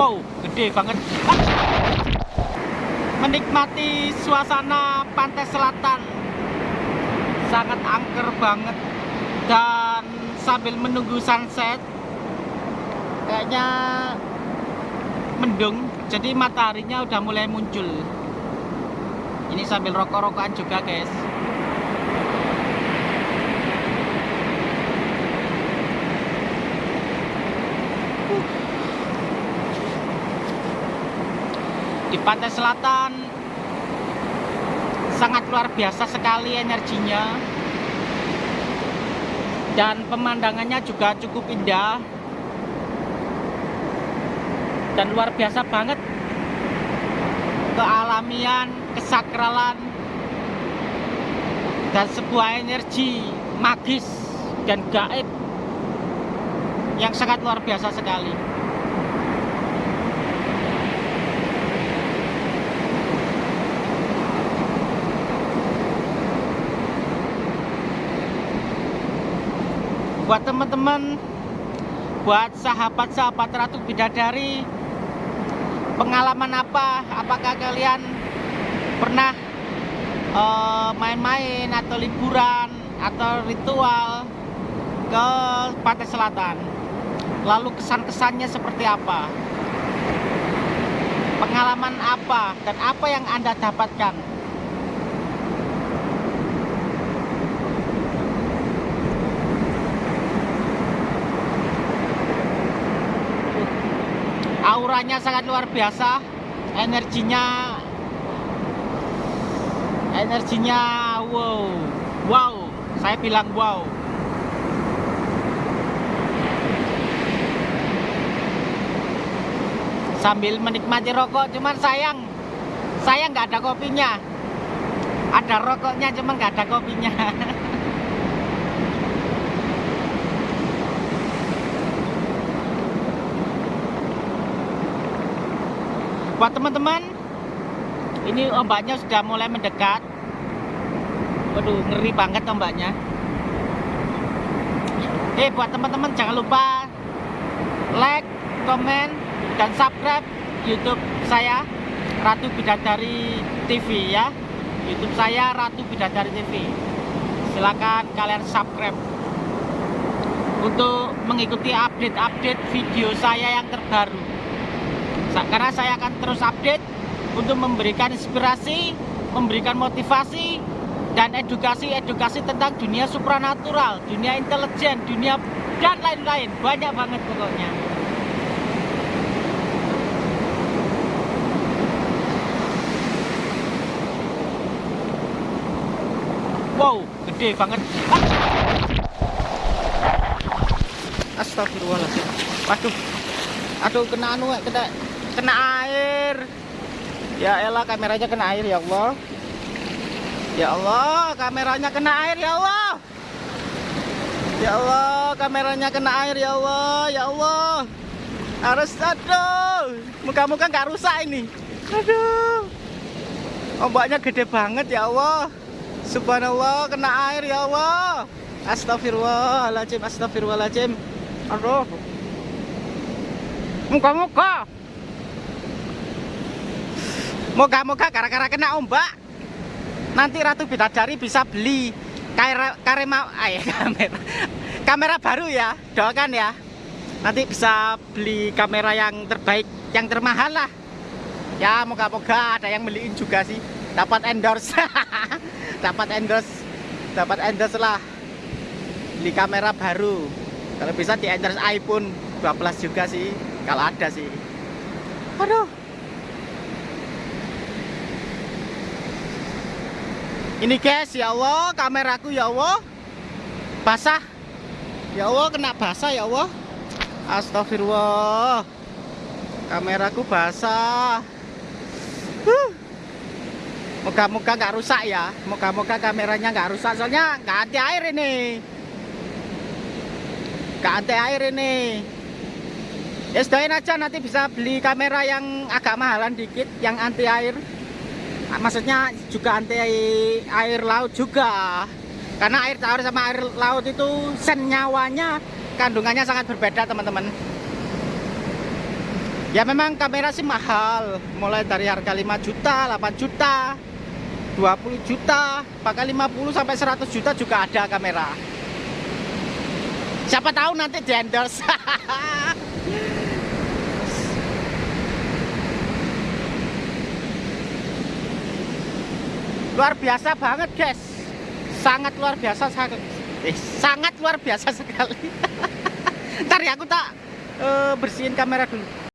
Wow, gede banget. Menikmati suasana pantai selatan. Sangat angker banget. Dan sambil menunggu sunset, kayaknya mendung. Jadi mataharinya udah mulai muncul. Ini sambil rokok-rokokan juga, guys. Di pantai selatan. Sangat luar biasa sekali energinya. Dan pemandangannya juga cukup indah. Dan luar biasa banget. Kealamian, kesakralan dan sebuah energi magis dan gaib yang sangat luar biasa sekali buat teman-teman buat sahabat-sahabat Ratu Bidadari pengalaman apa? Apakah kalian pernah eh, main-main uh, atau liburan atau ritual ke pantai selatan? Lalu kesan-kesannya seperti apa? Pengalaman apa dan apa yang anda dapatkan auranya sangat luar biasa. Energinya energinya wow. Wow. Saya bilang wow. Sambil menikmati rokok cuman sayang. Saya nggak ada kopinya. Ada rokoknya cuman nggak ada kopinya buat teman-teman ini ombaknya sudah mulai mendekat. Waduh ngeri banget ombaknya. Eh buat teman-teman jangan lupa like, komen, dan subscribe youtube saya Ratu Bidadari TV ya. Youtube saya Ratu Bidadari TV silahkan kalian subscribe. Untuk mengikuti update-update video saya yang terbaru karena saya akan terus update untuk memberikan inspirasi, memberikan motivasi dan edukasi-edukasi tentang dunia supranatural, dunia intelijen, dunia dan lain-lain. Banyak banget pokoknya. Wow, gede banget. Astagfirullahaladzim. Waduh. Aduh, kena anu, kena kena air. Ya elah kameranya kena air ya Allah. Ya Allah kameranya kena air ya Allah. Ya Allah kameranya kena air ya Allah. Ya Allah. Harus aduh. Muka-muka nggak rusak ini. Aduh. Ombaknya gede banget ya Allah. Subhanallah kena air ya Allah. Astagfirullahaladzim astagfirullahaladzim aduh. Muka-muka Moga-moga gara-gara kena ombak nanti Ratu Bidadari bisa beli kamera kamera kamera. Kamera baru ya doakan ya. Nanti bisa beli kamera yang terbaik yang termahal lah. Ya moga-moga ada yang beliin juga sih. Dapat endorse. Dapat endorse. Dapat endorse lah. Beli kamera baru. Kalau bisa di endorse iPhone 12 juga sih kalau ada sih. Aduh Ini guys, ya Allah, kameraku ya Allah basah. Ya Allah, kena basah ya Allah. Astagfirullah. Kameraku basah. Moga-moga nggak rusak ya. Moga-moga kameranya nggak rusak. Soalnya nggak anti air ini. Nggak anti air ini. Ya sedain aja nanti bisa beli kamera yang agak mahalan dikit, yang anti air maksudnya juga anti air laut juga karena air tawar sama air laut itu senyawanya kandungannya sangat berbeda teman-teman Ya memang kamera sih mahal, mulai dari harga 5 juta, 8 juta, 20 juta, bahkan 50 sampai 100 juta juga ada kamera. Siapa tahu nanti di endorse. luar biasa banget, guys. Sangat luar biasa sangat eh, sangat luar biasa sekali. Ntar ya aku tak eh, bersihin kamera dulu.